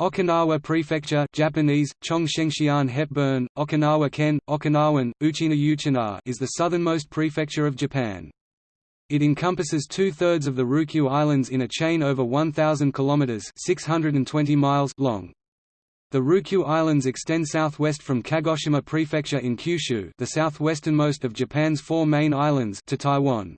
Okinawa Prefecture Japanese, Chongshengshian Hepburn, Okinawa Ken, Okinawan, Uchina Uchina is the southernmost prefecture of Japan. It encompasses two-thirds of the Ryukyu Islands in a chain over 1,000 km 620 miles long. The Ryukyu Islands extend southwest from Kagoshima Prefecture in Kyushu the southwesternmost of Japan's four main islands to Taiwan.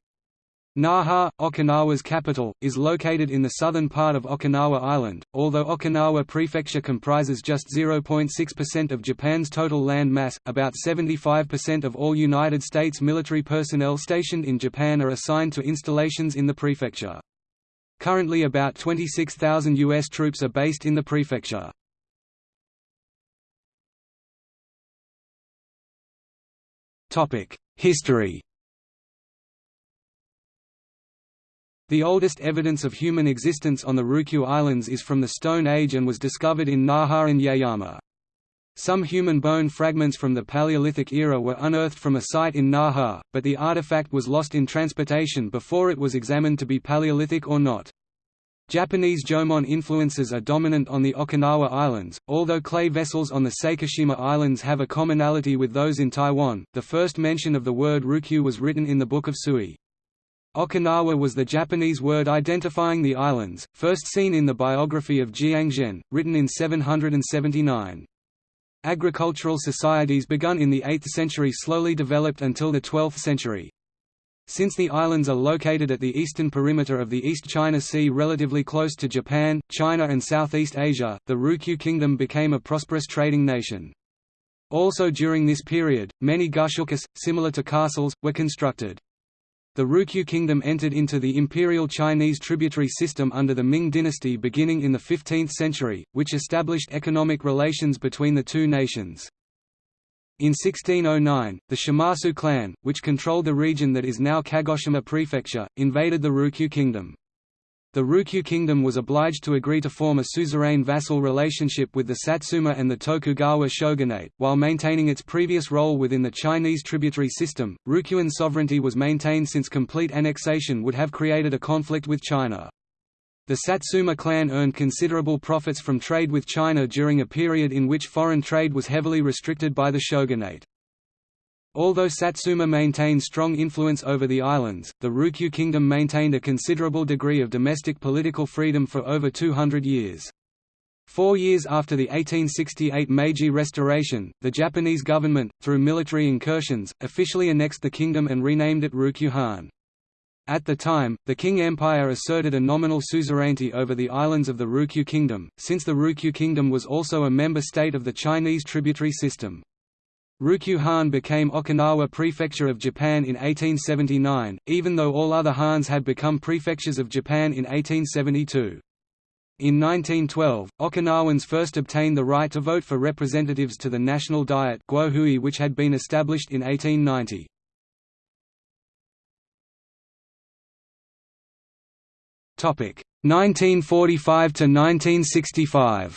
Naha, Okinawa's capital, is located in the southern part of Okinawa Island, although Okinawa Prefecture comprises just 0.6% of Japan's total land mass, about 75% of all United States military personnel stationed in Japan are assigned to installations in the prefecture. Currently about 26,000 U.S. troops are based in the prefecture. History The oldest evidence of human existence on the Ryukyu Islands is from the Stone Age and was discovered in Naha and Yayama. Some human bone fragments from the Paleolithic era were unearthed from a site in Naha, but the artifact was lost in transportation before it was examined to be Paleolithic or not. Japanese Jomon influences are dominant on the Okinawa Islands, although clay vessels on the Sakishima Islands have a commonality with those in Taiwan. The first mention of the word Ryukyu was written in the Book of Sui. Okinawa was the Japanese word identifying the islands, first seen in the biography of Jiang Zhen, written in 779. Agricultural societies begun in the 8th century slowly developed until the 12th century. Since the islands are located at the eastern perimeter of the East China Sea relatively close to Japan, China and Southeast Asia, the Ryukyu Kingdom became a prosperous trading nation. Also during this period, many gusukus, similar to castles, were constructed. The Ryukyu kingdom entered into the imperial Chinese tributary system under the Ming dynasty beginning in the 15th century, which established economic relations between the two nations. In 1609, the Shimazu clan, which controlled the region that is now Kagoshima Prefecture, invaded the Ryukyu kingdom. The Ryukyu kingdom was obliged to agree to form a suzerain vassal relationship with the Satsuma and the Tokugawa shogunate, while maintaining its previous role within the Chinese tributary system. Ryukyuan sovereignty was maintained since complete annexation would have created a conflict with China. The Satsuma clan earned considerable profits from trade with China during a period in which foreign trade was heavily restricted by the shogunate. Although Satsuma maintained strong influence over the islands, the Ryukyu kingdom maintained a considerable degree of domestic political freedom for over 200 years. Four years after the 1868 Meiji Restoration, the Japanese government, through military incursions, officially annexed the kingdom and renamed it Ryukyu Han. At the time, the Qing Empire asserted a nominal suzerainty over the islands of the Ryukyu Kingdom, since the Ryukyu Kingdom was also a member state of the Chinese tributary system. Ryukyu Han became Okinawa Prefecture of Japan in 1879, even though all other Hans had become prefectures of Japan in 1872. In 1912, Okinawans first obtained the right to vote for representatives to the National Diet which had been established in 1890. Topic 1945 to 1965.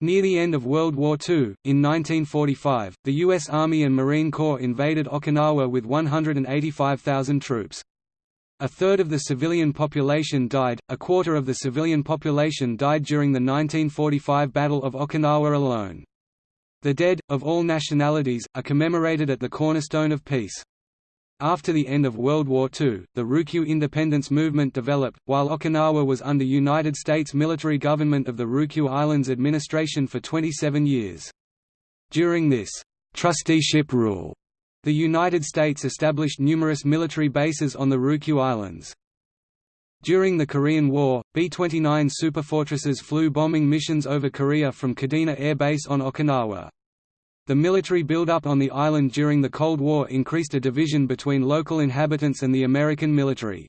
Near the end of World War II, in 1945, the U.S. Army and Marine Corps invaded Okinawa with 185,000 troops. A third of the civilian population died, a quarter of the civilian population died during the 1945 Battle of Okinawa alone. The dead, of all nationalities, are commemorated at the cornerstone of peace. After the end of World War II, the Ryukyu independence movement developed, while Okinawa was under United States military government of the Ryukyu Islands administration for 27 years. During this trusteeship rule, the United States established numerous military bases on the Ryukyu Islands. During the Korean War, B-29 superfortresses flew bombing missions over Korea from Kadena Air Base on Okinawa. The military buildup on the island during the Cold War increased a division between local inhabitants and the American military.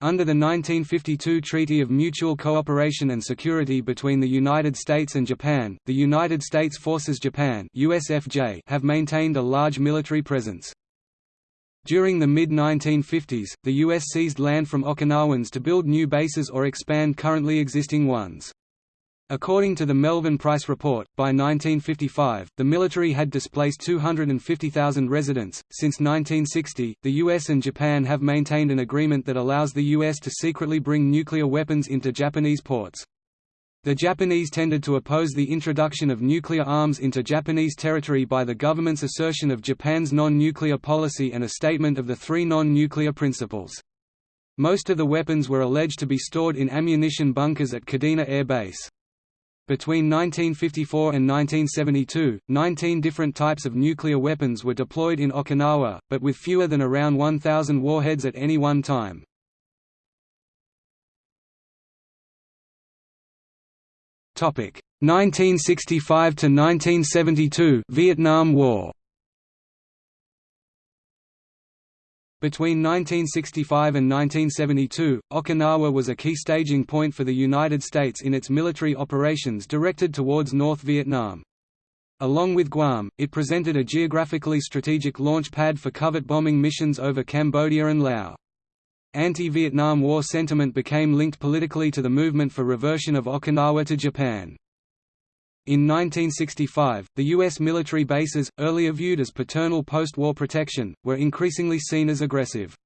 Under the 1952 Treaty of Mutual Cooperation and Security between the United States and Japan, the United States Forces Japan USFJ have maintained a large military presence. During the mid-1950s, the U.S. seized land from Okinawans to build new bases or expand currently existing ones. According to the Melvin Price Report, by 1955, the military had displaced 250,000 residents. Since 1960, the US and Japan have maintained an agreement that allows the US to secretly bring nuclear weapons into Japanese ports. The Japanese tended to oppose the introduction of nuclear arms into Japanese territory by the government's assertion of Japan's non-nuclear policy and a statement of the three non-nuclear principles. Most of the weapons were alleged to be stored in ammunition bunkers at Kadena Air Base. Between 1954 and 1972, 19 different types of nuclear weapons were deployed in Okinawa, but with fewer than around 1,000 warheads at any one time. Topic 1965 to 1972 Vietnam War. Between 1965 and 1972, Okinawa was a key staging point for the United States in its military operations directed towards North Vietnam. Along with Guam, it presented a geographically strategic launch pad for covert bombing missions over Cambodia and Laos. Anti-Vietnam War sentiment became linked politically to the movement for reversion of Okinawa to Japan. In 1965, the U.S. military bases, earlier viewed as paternal post-war protection, were increasingly seen as aggressive.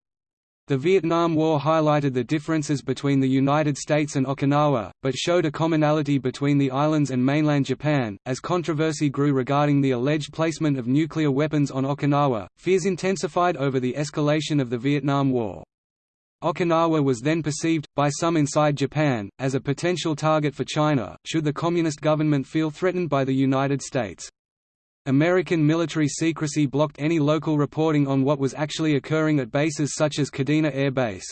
The Vietnam War highlighted the differences between the United States and Okinawa, but showed a commonality between the islands and mainland Japan. As controversy grew regarding the alleged placement of nuclear weapons on Okinawa, fears intensified over the escalation of the Vietnam War. Okinawa was then perceived, by some inside Japan, as a potential target for China, should the Communist government feel threatened by the United States. American military secrecy blocked any local reporting on what was actually occurring at bases such as Kadena Air Base.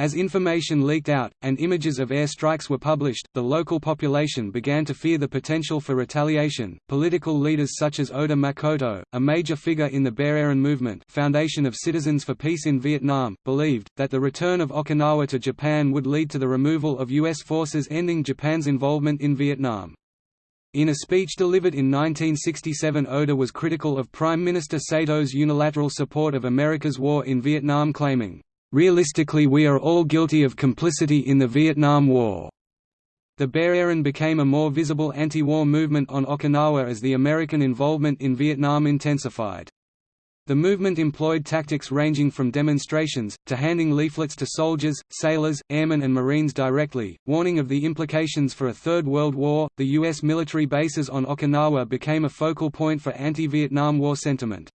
As information leaked out, and images of air strikes were published, the local population began to fear the potential for retaliation. Political leaders such as Oda Makoto, a major figure in the Bear movement, Foundation of Citizens for Peace in Vietnam, believed that the return of Okinawa to Japan would lead to the removal of U.S. forces, ending Japan's involvement in Vietnam. In a speech delivered in 1967 Oda was critical of Prime Minister Sato's unilateral support of America's war in Vietnam claiming, Realistically we are all guilty of complicity in the Vietnam War. The Bear became a more visible anti-war movement on Okinawa as the American involvement in Vietnam intensified. The movement employed tactics ranging from demonstrations, to handing leaflets to soldiers, sailors, airmen, and Marines directly, warning of the implications for a Third World War. The U.S. military bases on Okinawa became a focal point for anti Vietnam War sentiment.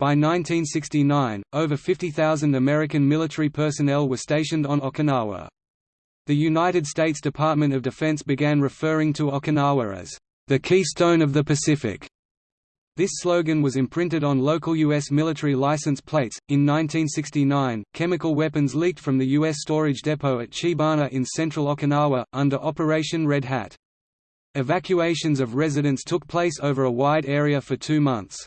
By 1969, over 50,000 American military personnel were stationed on Okinawa. The United States Department of Defense began referring to Okinawa as the Keystone of the Pacific. This slogan was imprinted on local U.S. military license plates. In 1969, chemical weapons leaked from the U.S. storage depot at Chibana in central Okinawa, under Operation Red Hat. Evacuations of residents took place over a wide area for two months.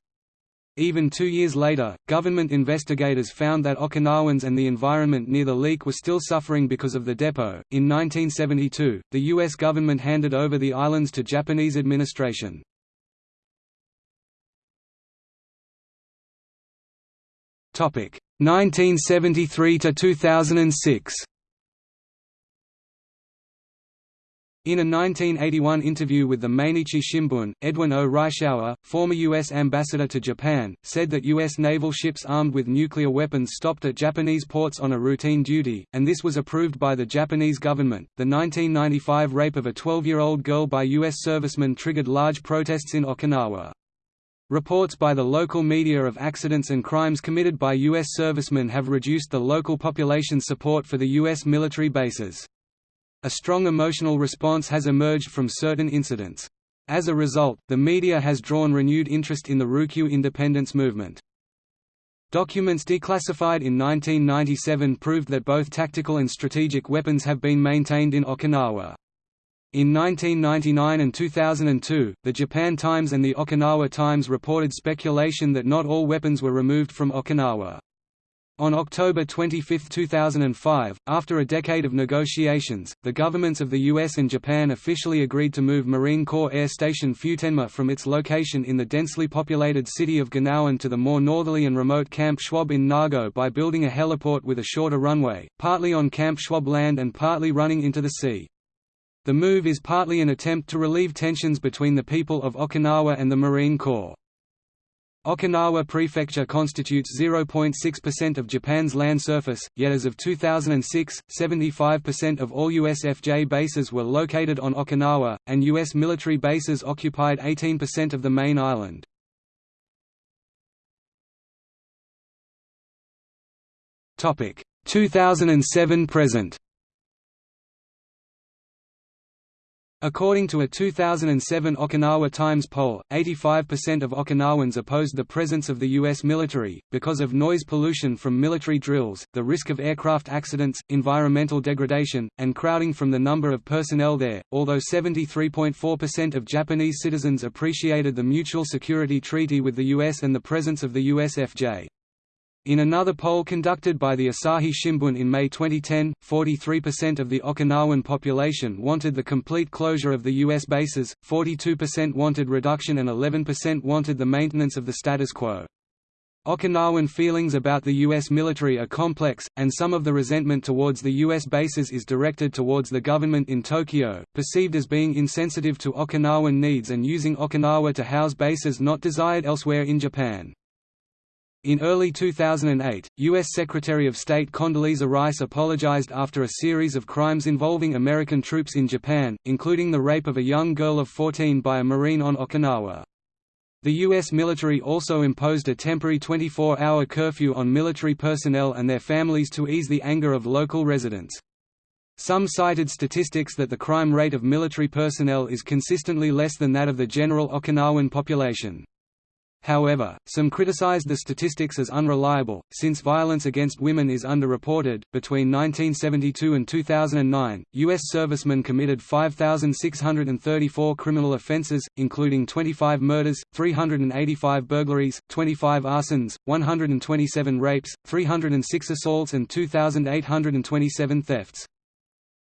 Even two years later, government investigators found that Okinawans and the environment near the leak were still suffering because of the depot. In 1972, the U.S. government handed over the islands to Japanese administration. Topic 1973 to 2006. In a 1981 interview with the Mainichi Shimbun, Edwin O. Reischauer, former U.S. ambassador to Japan, said that U.S. naval ships armed with nuclear weapons stopped at Japanese ports on a routine duty, and this was approved by the Japanese government. The 1995 rape of a 12 year old girl by U.S. servicemen triggered large protests in Okinawa. Reports by the local media of accidents and crimes committed by U.S. servicemen have reduced the local population's support for the U.S. military bases. A strong emotional response has emerged from certain incidents. As a result, the media has drawn renewed interest in the Ryukyu independence movement. Documents declassified in 1997 proved that both tactical and strategic weapons have been maintained in Okinawa. In 1999 and 2002, the Japan Times and the Okinawa Times reported speculation that not all weapons were removed from Okinawa. On October 25, 2005, after a decade of negotiations, the governments of the US and Japan officially agreed to move Marine Corps Air Station Futenma from its location in the densely populated city of Ginowan to the more northerly and remote Camp Schwab in Nago by building a heliport with a shorter runway, partly on Camp Schwab land and partly running into the sea. The move is partly an attempt to relieve tensions between the people of Okinawa and the Marine Corps. Okinawa Prefecture constitutes 0.6% of Japan's land surface, yet as of 2006, 75% of all USFJ bases were located on Okinawa, and U.S. military bases occupied 18% of the main island. Topic 2007 present According to a 2007 Okinawa Times poll, 85% of Okinawans opposed the presence of the U.S. military, because of noise pollution from military drills, the risk of aircraft accidents, environmental degradation, and crowding from the number of personnel there, although 73.4% of Japanese citizens appreciated the Mutual Security Treaty with the U.S. and the presence of the USFJ. In another poll conducted by the Asahi Shimbun in May 2010, 43% of the Okinawan population wanted the complete closure of the U.S. bases, 42% wanted reduction and 11% wanted the maintenance of the status quo. Okinawan feelings about the U.S. military are complex, and some of the resentment towards the U.S. bases is directed towards the government in Tokyo, perceived as being insensitive to Okinawan needs and using Okinawa to house bases not desired elsewhere in Japan. In early 2008, U.S. Secretary of State Condoleezza Rice apologized after a series of crimes involving American troops in Japan, including the rape of a young girl of 14 by a Marine on Okinawa. The U.S. military also imposed a temporary 24-hour curfew on military personnel and their families to ease the anger of local residents. Some cited statistics that the crime rate of military personnel is consistently less than that of the general Okinawan population. However, some criticized the statistics as unreliable, since violence against women is underreported. Between 1972 and 2009, U.S. servicemen committed 5,634 criminal offenses, including 25 murders, 385 burglaries, 25 arsons, 127 rapes, 306 assaults, and 2,827 thefts.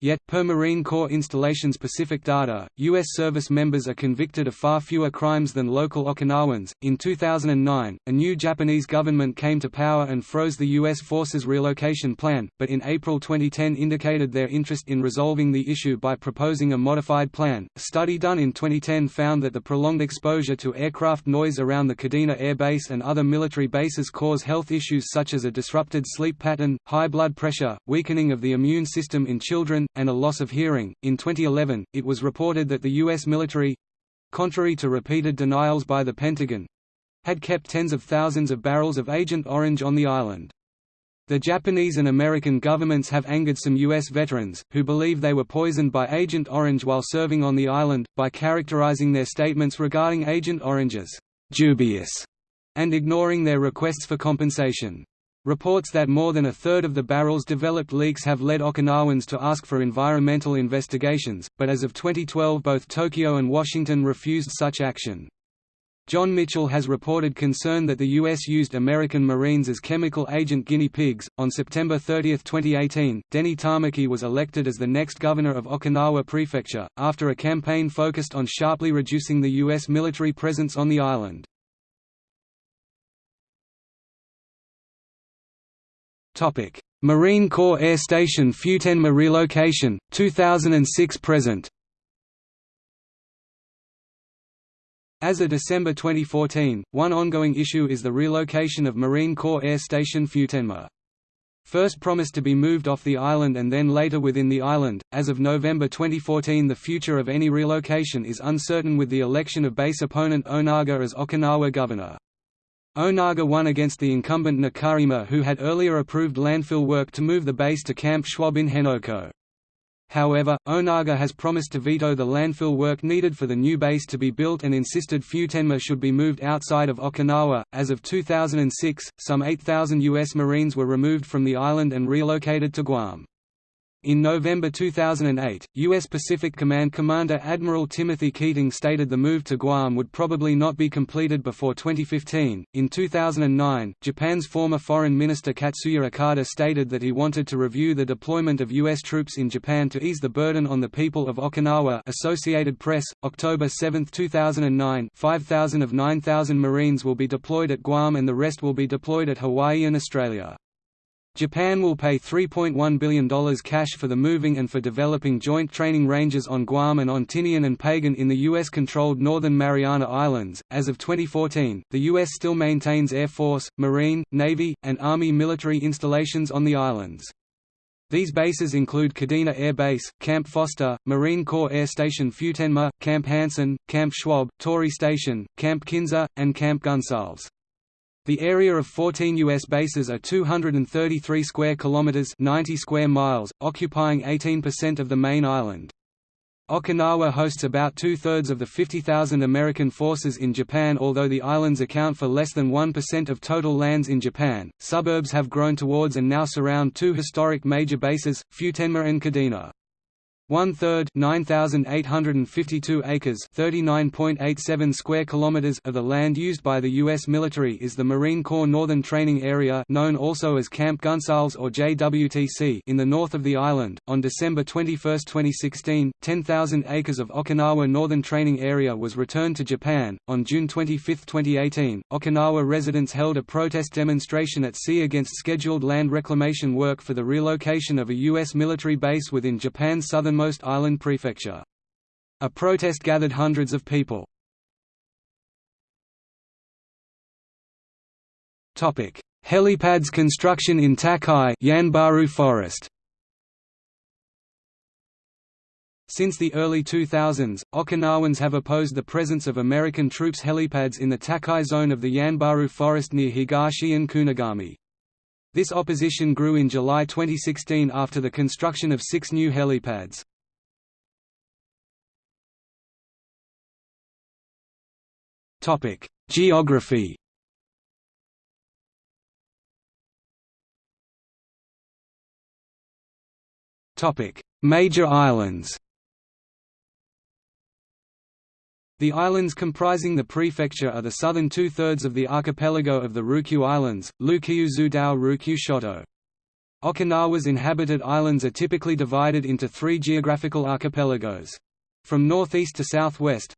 Yet, per Marine Corps installation-specific data, U.S. service members are convicted of far fewer crimes than local Okinawans. In 2009, a new Japanese government came to power and froze the U.S. forces relocation plan, but in April 2010 indicated their interest in resolving the issue by proposing a modified plan. A study done in 2010 found that the prolonged exposure to aircraft noise around the Kadena Air Base and other military bases cause health issues such as a disrupted sleep pattern, high blood pressure, weakening of the immune system in children, and a loss of hearing. In 2011, it was reported that the U.S. military contrary to repeated denials by the Pentagon had kept tens of thousands of barrels of Agent Orange on the island. The Japanese and American governments have angered some U.S. veterans, who believe they were poisoned by Agent Orange while serving on the island, by characterizing their statements regarding Agent Orange as dubious and ignoring their requests for compensation. Reports that more than a third of the barrels developed leaks have led Okinawans to ask for environmental investigations, but as of 2012 both Tokyo and Washington refused such action. John Mitchell has reported concern that the U.S. used American Marines as chemical agent guinea pigs. On September 30, 2018, Denny Tamaki was elected as the next governor of Okinawa Prefecture, after a campaign focused on sharply reducing the U.S. military presence on the island. Topic: Marine Corps Air Station Futenma relocation 2006 present. As of December 2014, one ongoing issue is the relocation of Marine Corps Air Station Futenma. First promised to be moved off the island and then later within the island, as of November 2014 the future of any relocation is uncertain with the election of base opponent Onaga as Okinawa governor. Onaga won against the incumbent Nakaima who had earlier approved landfill work to move the base to Camp Schwab in Henoko. However, Onaga has promised to veto the landfill work needed for the new base to be built and insisted Futenma should be moved outside of Okinawa. As of 2006, some 8,000 U.S. Marines were removed from the island and relocated to Guam. In November 2008, U.S. Pacific Command Commander Admiral Timothy Keating stated the move to Guam would probably not be completed before 2015. In 2009, Japan's former Foreign Minister Katsuya Okada stated that he wanted to review the deployment of U.S. troops in Japan to ease the burden on the people of Okinawa. Associated Press, October 7, 2009. 5,000 of 9,000 Marines will be deployed at Guam and the rest will be deployed at Hawaii and Australia. Japan will pay $3.1 billion cash for the moving and for developing joint training ranges on Guam and on Tinian and Pagan in the U.S. controlled Northern Mariana Islands. As of 2014, the U.S. still maintains Air Force, Marine, Navy, and Army military installations on the islands. These bases include Kadena Air Base, Camp Foster, Marine Corps Air Station Futenma, Camp Hansen, Camp Schwab, Torii Station, Camp Kinser, and Camp Gonsalves. The area of 14 U.S. bases are 233 square kilometers 90 square miles, occupying 18% of the main island. Okinawa hosts about two-thirds of the 50,000 American forces in Japan although the islands account for less than 1% of total lands in Japan. Suburbs have grown towards and now surround two historic major bases, Futenma and Kadena. One-third (9,852 acres 39.87 square kilometers of the land used by the U.S. military is the Marine Corps Northern Training Area known also as Camp Gonsalves or JWTC in the north of the island. On December 21, 2016, 10,000 acres of Okinawa Northern Training Area was returned to Japan. On June 25, 2018, Okinawa residents held a protest demonstration at sea against scheduled land reclamation work for the relocation of a U.S. military base within Japan's southern southernmost island prefecture. A protest gathered hundreds of people. Helipads construction in Takae Yanbaru Forest. Since the early 2000s, Okinawans have opposed the presence of American troops helipads in the Takae zone of the Yanbaru forest near Higashi and Kunigami. This opposition grew in July 2016 after the construction of six new helipads. Topic: Geography. Topic: Major islands. The islands comprising the prefecture are the southern two-thirds of the archipelago of the Ryukyu Islands, Ryukyu Zudao Ryukyu Shoto. Okinawa's inhabited islands are typically divided into three geographical archipelagos. From northeast to southwest,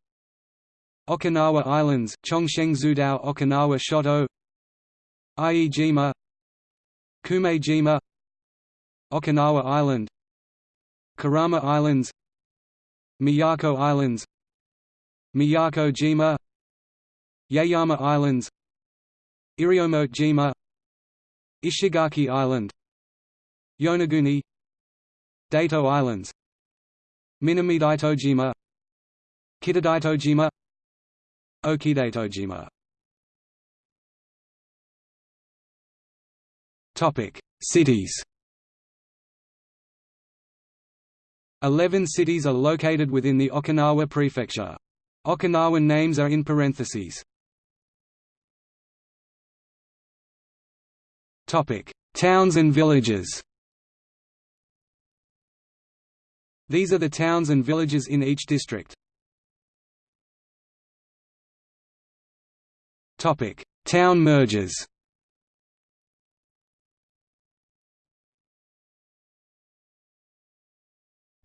Okinawa Islands, Chongsheng Zudao Okinawa Shoto Iejima Kumejima Okinawa Island Kerama Islands Miyako Islands Miyako Jima Yaeyama Islands Iriomote Jima Ishigaki Island Yonaguni Daito Islands Minamidaitojima Kitadaitojima Okidaitojima Topic: Cities. Eleven cities are located within the Okinawa Prefecture. Okinawan names are in parentheses. Topic: Towns and villages. These are the towns and villages in each district. Topic: Town mergers.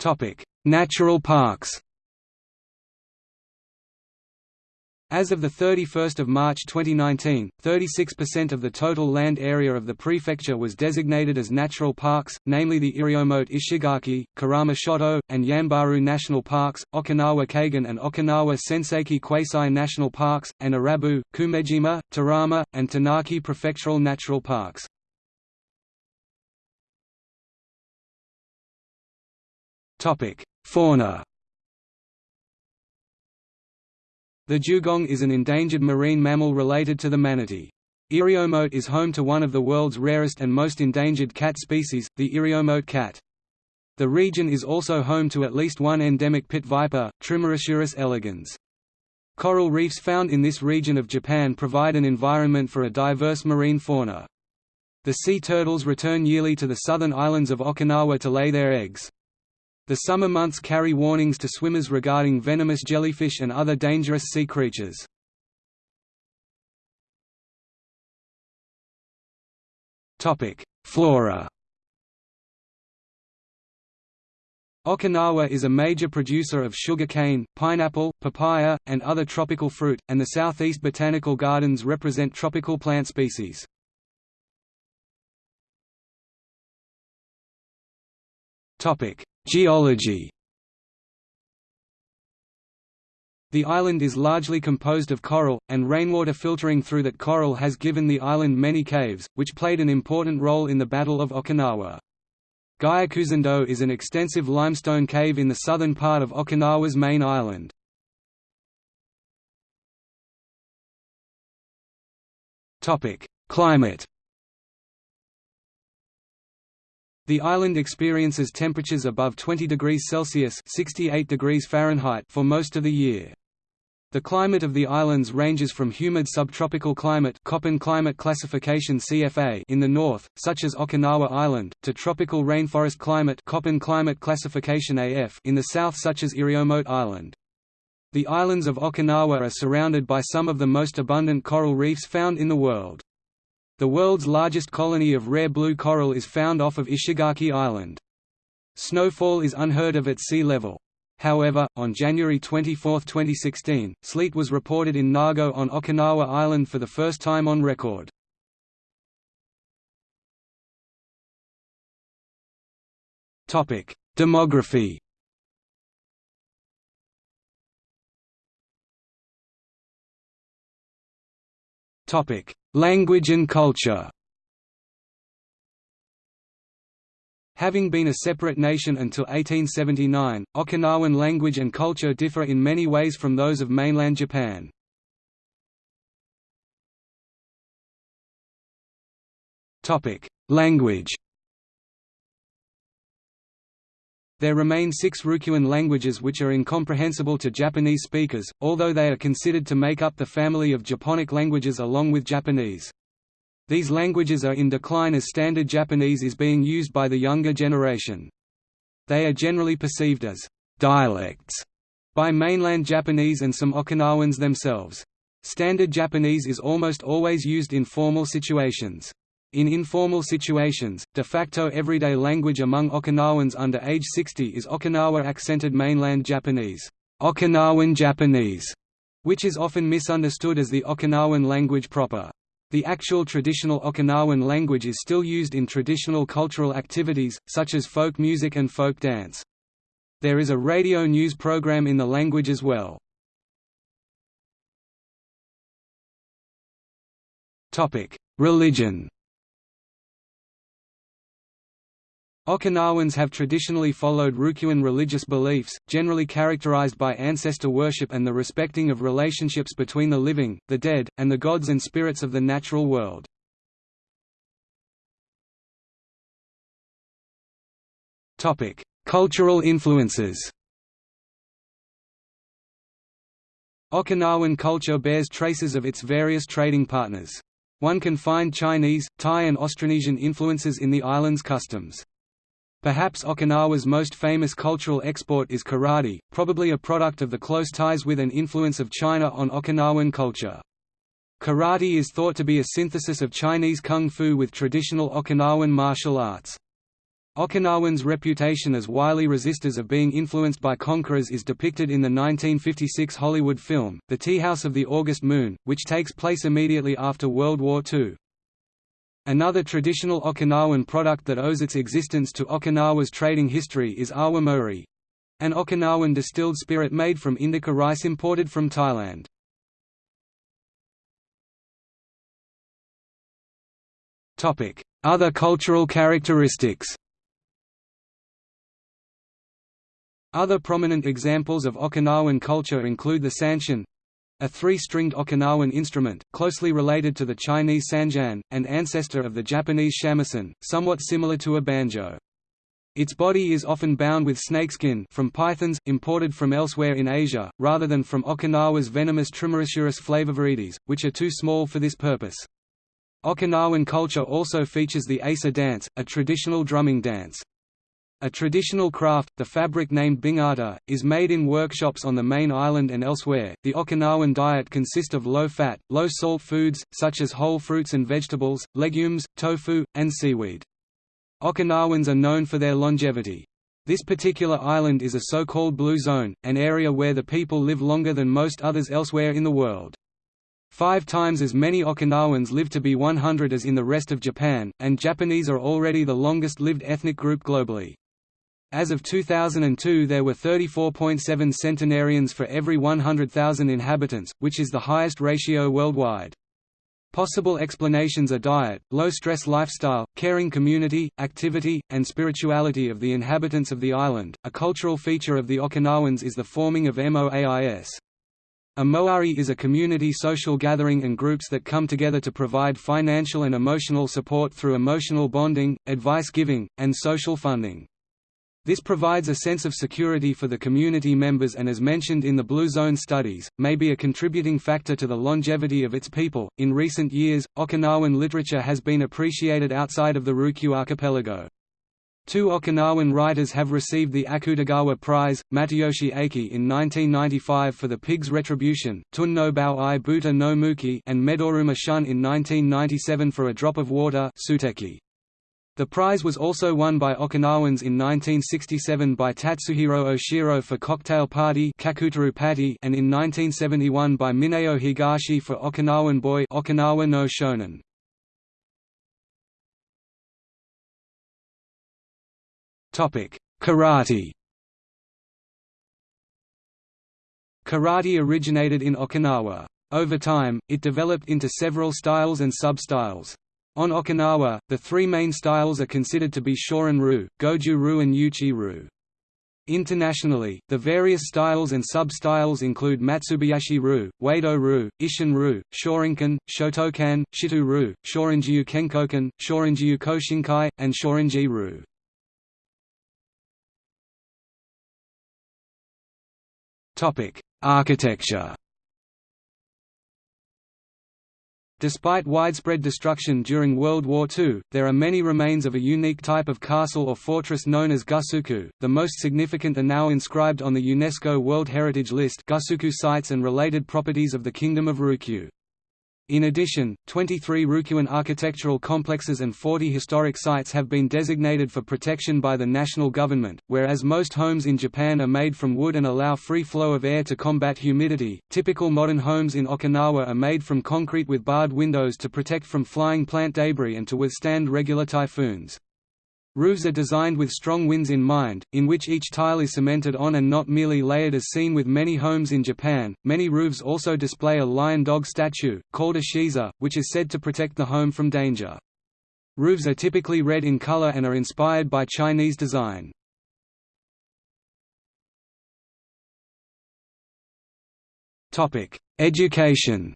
Topic: Natural parks. As of 31 March 2019, 36% of the total land area of the prefecture was designated as natural parks, namely the Iriomote Ishigaki, Kerama Shoto, and Yambaru National Parks, Okinawa Kaigan and Okinawa Senseki Quasi National Parks, and Arabu, Kumejima, Tarama, and Tonaki Prefectural Natural Parks. Fauna The dugong is an endangered marine mammal related to the manatee. Iriomote is home to one of the world's rarest and most endangered cat species, the Iriomote cat. The region is also home to at least one endemic pit viper, Trimeresurus elegans. Coral reefs found in this region of Japan provide an environment for a diverse marine fauna. The sea turtles return yearly to the southern islands of Okinawa to lay their eggs. The summer months carry warnings to swimmers regarding venomous jellyfish and other dangerous sea creatures. Flora Okinawa is a major producer of sugarcane, pineapple, papaya, and other tropical fruit, and the Southeast Botanical Gardens represent tropical plant species. Geology The island is largely composed of coral, and rainwater filtering through that coral has given the island many caves, which played an important role in the Battle of Okinawa. Gyokusendo is an extensive limestone cave in the southern part of Okinawa's main island. Climate The island experiences temperatures above 20 degrees Celsius (68 degrees Fahrenheit) for most of the year. The climate of the islands ranges from humid subtropical climate Köppen climate classification CFA in the north, such as Okinawa Island, to tropical rainforest climate Köppen climate classification AF in the south such as Iriomote Island. The islands of Okinawa are surrounded by some of the most abundant coral reefs found in the world. The world's largest colony of rare blue coral is found off of Ishigaki Island. Snowfall is unheard of at sea level. However, on January 24, 2016, sleet was reported in Nago on Okinawa Island for the first time on record. Topic: Demography Language and culture Having been a separate nation until 1879, Okinawan language and culture differ in many ways from those of mainland Japan. Language There remain six Ryukyuan languages which are incomprehensible to Japanese speakers, although they are considered to make up the family of Japonic languages along with Japanese. These languages are in decline as Standard Japanese is being used by the younger generation. They are generally perceived as dialects by mainland Japanese and some Okinawans themselves. Standard Japanese is almost always used in formal situations. In informal situations, de facto everyday language among Okinawans under age 60 is Okinawa-accented mainland Japanese, Okinawan Japanese, which is often misunderstood as the Okinawan language proper. The actual traditional Okinawan language is still used in traditional cultural activities, such as folk music and folk dance. There is a radio news program in the language as well. Religion Okinawans have traditionally followed Ryukyuan religious beliefs, generally characterized by ancestor worship and the respecting of relationships between the living, the dead, and the gods and spirits of the natural world. Cultural influences Okinawan culture bears traces of its various trading partners. One can find Chinese, Thai and Austronesian influences in the island's customs. Perhaps Okinawa's most famous cultural export is karate, probably a product of the close ties with and influence of China on Okinawan culture. Karate is thought to be a synthesis of Chinese kung fu with traditional Okinawan martial arts. Okinawans' reputation as wily resistors of being influenced by conquerors is depicted in the 1956 Hollywood film, The Tea House of the August Moon, which takes place immediately after World War II. Another traditional Okinawan product that owes its existence to Okinawa's trading history is awamori an Okinawan distilled spirit made from indica rice imported from Thailand. Other cultural characteristics Other prominent examples of Okinawan culture include the sanshin, a three-stringed Okinawan instrument, closely related to the Chinese sanxian, and ancestor of the Japanese shamisen, somewhat similar to a banjo. Its body is often bound with snakeskin from pythons, imported from elsewhere in Asia, rather than from Okinawa's venomous Trimeresurus flavoviridis, which are too small for this purpose. Okinawan culture also features the Eisa dance, a traditional drumming dance. A traditional craft, the fabric named bingata, is made in workshops on the main island and elsewhere. The Okinawan diet consists of low fat, low salt foods, such as whole fruits and vegetables, legumes, tofu, and seaweed. Okinawans are known for their longevity. This particular island is a so-called blue zone, an area where the people live longer than most others elsewhere in the world. Five times as many Okinawans live to be 100 as in the rest of Japan, and Japanese are already the longest lived ethnic group globally. As of 2002 there were 34.7 centenarians for every 100,000 inhabitants, which is the highest ratio worldwide. Possible explanations are diet, low-stress lifestyle, caring community, activity, and spirituality of the inhabitants of the island. A cultural feature of the Okinawans is the forming of MOAIS. A moai is a community social gathering and groups that come together to provide financial and emotional support through emotional bonding, advice giving, and social funding. This provides a sense of security for the community members and as mentioned in the Blue Zone studies, may be a contributing factor to the longevity of its people. In recent years, Okinawan literature has been appreciated outside of the Ryukyu archipelago. Two Okinawan writers have received the Akutagawa Prize, Matayoshi Eiki in 1995 for The Pig's Retribution, Tun no Bao i Buta no Muki and Medoruma Shun in 1997 for A Drop of Water Suiteki. The prize was also won by Okinawans in 1967 by Tatsuhiro Oshiro for Cocktail Party and in 1971 by Mineo Higashi for Okinawan Boy Okinawa no Shonen. Karate Karate originated in Okinawa. Over time, it developed into several styles and sub-styles. On Okinawa, the three main styles are considered to be Shorin-ryu, Goju-ryu and Uechi-ryu. Internationally, the various styles and sub-styles include Matsubayashi-ryu, Wado-ryu, Isshin-ryu, Shorinkan, Shotokan, Shito-ryu, Shorinjiryu Kenkokan, Shorinjiryu Koshinkai, and Shorinji-ryu. Architecture Despite widespread destruction during World War II, there are many remains of a unique type of castle or fortress known as gusuku. The most significant are now inscribed on the UNESCO World Heritage List gusuku sites and related properties of the Kingdom of Ryukyu. In addition, 23 Ryukyuan architectural complexes and 40 historic sites have been designated for protection by the national government, whereas most homes in Japan are made from wood and allow free flow of air to combat humidity. Typical modern homes in Okinawa are made from concrete with barred windows to protect from flying plant debris and to withstand regular typhoons. Roofs are designed with strong winds in mind, in which each tile is cemented on and not merely layered as seen with many homes in Japan. Many roofs also display a lion dog statue, called a shisa, which is said to protect the home from danger. Roofs are typically red in color and are inspired by Chinese design. Education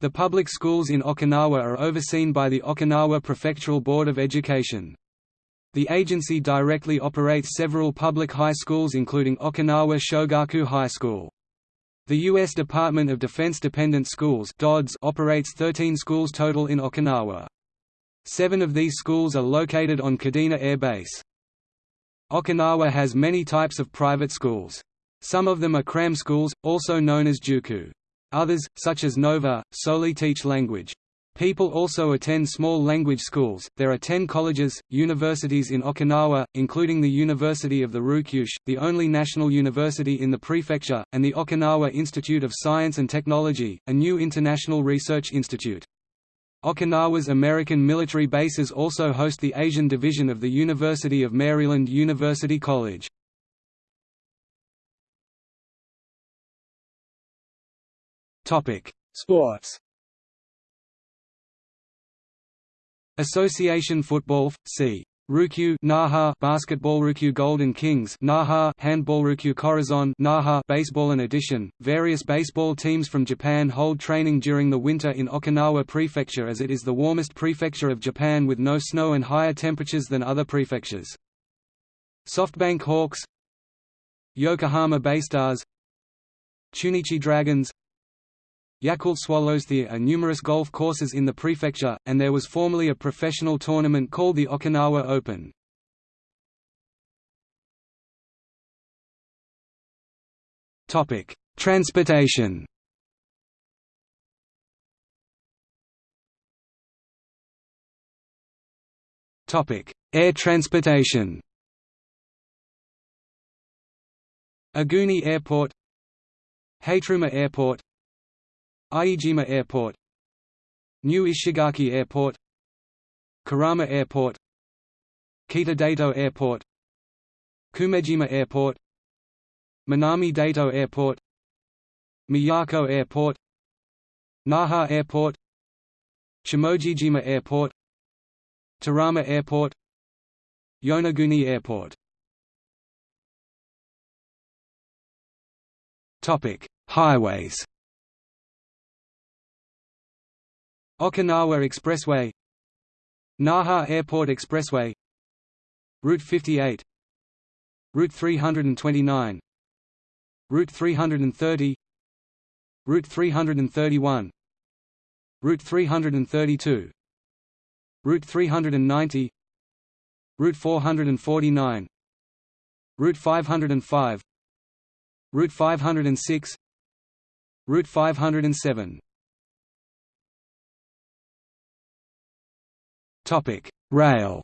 The public schools in Okinawa are overseen by the Okinawa Prefectural Board of Education. The agency directly operates several public high schools including Okinawa Shogaku High School. The U.S. Department of Defense Dependent Schools operates 13 schools total in Okinawa. Seven of these schools are located on Kadena Air Base. Okinawa has many types of private schools. Some of them are cram schools, also known as juku. Others, such as Nova, solely teach language. People also attend small language schools. There are 10 colleges, universities in Okinawa, including the University of the Ryukyus, the only national university in the prefecture, and the Okinawa Institute of Science and Technology, a new international research institute. Okinawa's American military bases also host the Asian division of the University of Maryland University College. Topic: Sports. Association football, c. Ryukyu Naha Basketball Ryukyu Golden Kings Naha Handball Ryukyu Corazon Naha Baseball in addition, various baseball teams from Japan hold training during the winter in Okinawa Prefecture as it is the warmest prefecture of Japan with no snow and higher temperatures than other prefectures. SoftBank Hawks. Yokohama Baystars Chunichi Dragons Yakult Swallows There are uh, numerous golf courses in the prefecture, and there was formerly a professional tournament called the Okinawa Open. Transportation Air transportation Aguni Airport Hateruma Airport Aijima Airport New Ishigaki Airport Kerama Airport Kita-Daito Airport Kumejima Airport Minami-Daito Airport Miyako Airport Naha Airport Shimojishima Airport Tarama Airport Yonaguni Airport Highways. Okinawa Expressway Naha Airport Expressway Route 58 Route 329 Route 330 Route 331 Route 332 Route 390 Route 449 Route 505 Route 506 Route 507 Topic: Rail.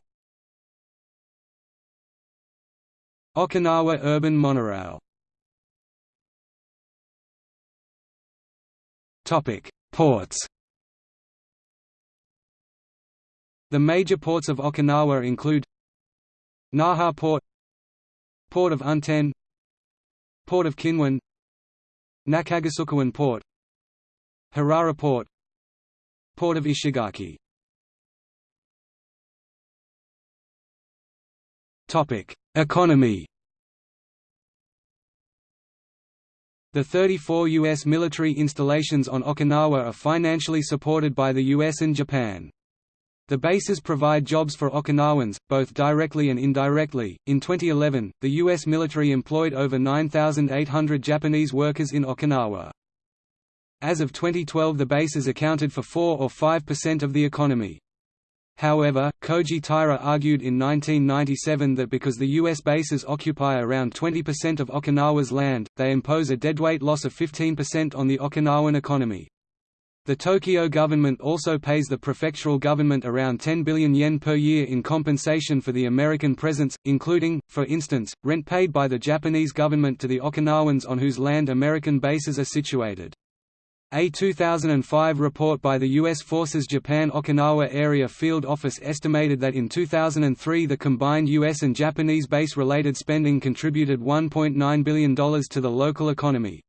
Okinawa Urban Monorail. Topic: Ports. The major ports of Okinawa include Naha Port Port of Unten Port of Kinwan Nakagusukuwan Port Hirara Port Port of Ishigaki Economy The 34 U.S. military installations on Okinawa are financially supported by the U.S. and Japan. The bases provide jobs for Okinawans, both directly and indirectly. In 2011, the U.S. military employed over 9,800 Japanese workers in Okinawa. As of 2012, the bases accounted for 4 or 5% of the economy. However, Koji Taira argued in 1997 that because the U.S. bases occupy around 20% of Okinawa's land, they impose a deadweight loss of 15% on the Okinawan economy. The Tokyo government also pays the prefectural government around 10 billion yen per year in compensation for the American presence, including, for instance, rent paid by the Japanese government to the Okinawans on whose land American bases are situated. A 2005 report by the U.S. Forces Japan Okinawa Area Field Office estimated that in 2003 the combined U.S. and Japanese base-related spending contributed $1.9 billion to the local economy.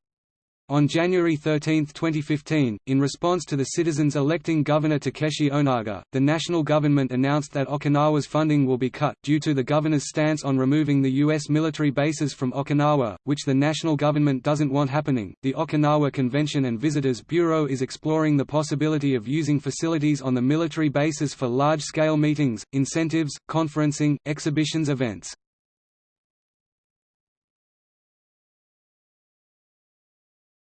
On January 13, 2015, in response to the citizens electing Governor Takeshi Onaga, the national government announced that Okinawa's funding will be cut, due to the governor's stance on removing the U.S. military bases from Okinawa, which the national government doesn't want happening. The Okinawa Convention and Visitors Bureau is exploring the possibility of using facilities on the military bases for large scale meetings, incentives, conferencing, exhibitions events.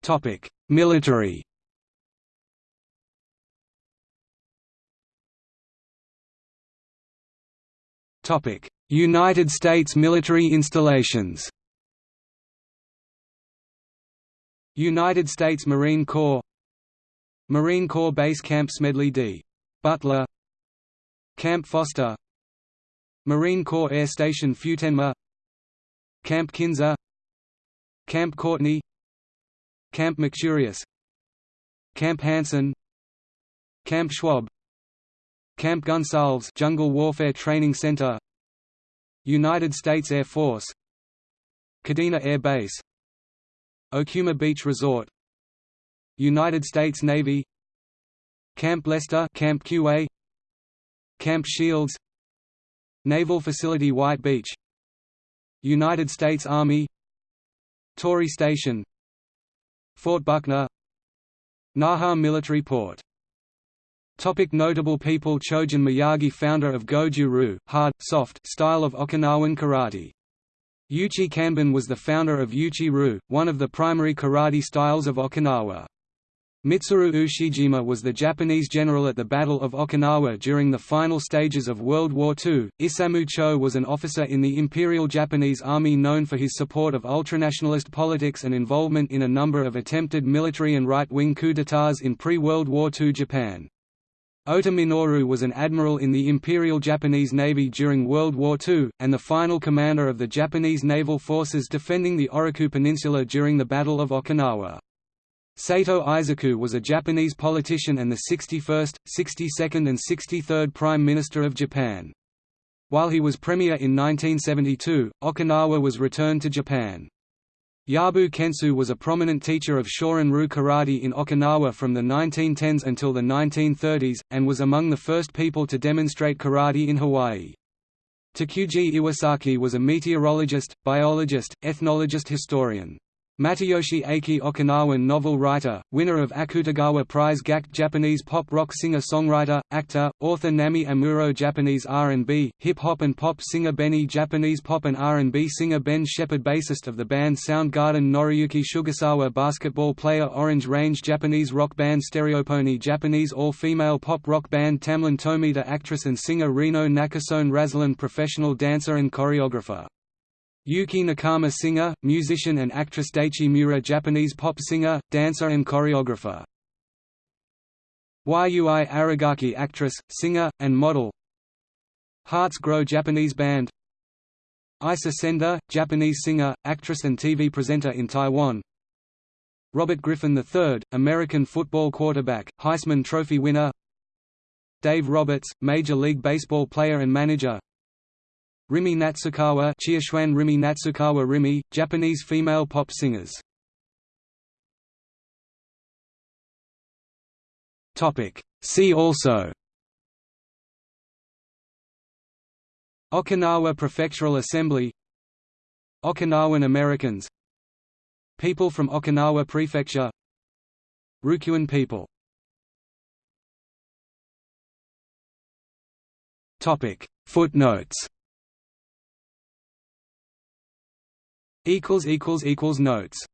Topic: Military. Topic: United States military installations. United States Marine Corps. Marine Corps Base Camp Smedley D. Butler. Camp Foster. Marine Corps Air Station Futenma. Camp Kinser Camp Courtney Camp McTureous. Camp Hansen. Camp Schwab. Camp Gonsalves Jungle Warfare Training Center. United States Air Force. Kadena Air Base. Okuma Beach Resort. United States Navy. Camp Lester Camp Kuwae Camp Shields. Naval Facility White Beach. United States Army. Torii Station Fort Buckner Naha Military Port Topic notable people Chojun Miyagi founder of Goju-Ryu, hard, soft style of Okinawan karate. Uechi Kanbun was the founder of Uechi-Ryu, one of the primary karate styles of Okinawa. Mitsuru Ushijima was the Japanese general at the Battle of Okinawa during the final stages of World War II. Isamu Cho was an officer in the Imperial Japanese Army known for his support of ultranationalist politics and involvement in a number of attempted military and right-wing coups d'états in pre-World War II Japan. Ota Minoru was an admiral in the Imperial Japanese Navy during World War II, and the final commander of the Japanese naval forces defending the Oroku Peninsula during the Battle of Okinawa. Sato Eisaku was a Japanese politician and the 61st, 62nd and 63rd Prime Minister of Japan. While he was premier in 1972, Okinawa was returned to Japan. Yabu Kentsu was a prominent teacher of Shorin-ryu karate in Okinawa from the 1910s until the 1930s, and was among the first people to demonstrate karate in Hawaii. Takuji Iwasaki was a meteorologist, biologist, ethnologist historian. Matayoshi Eiki Okinawan novel writer, winner of Akutagawa Prize Gackt Japanese pop rock singer-songwriter, actor, author Namie Amuro Japanese R&B, hip-hop and pop singer Benny Japanese pop and R&B singer Ben Shepherd bassist of the band Soundgarden Noriyuki Sugasawa basketball player Orange Range Japanese rock band Stereopony Japanese all-female pop rock band Tamlin Tomita actress and singer Rino Nakasone Razalan professional dancer and choreographer Yukie Nakama singer, musician and actress Daichi Miura Japanese pop singer, dancer and choreographer. Yui Aragaki actress, singer, and model. Hearts Grow Japanese band. Aisa Senda, Japanese singer, actress and TV presenter in Taiwan. Robert Griffin III, American football quarterback, Heisman Trophy winner. Dave Roberts, Major League Baseball player and manager Rimi Natsukawa Chiashuan Rimi Natsukawa Rimi, Japanese female pop singers. See also. Okinawa Prefectural Assembly. Okinawan Americans. People from Okinawa Prefecture. Ryukyuan people. Footnotes Notes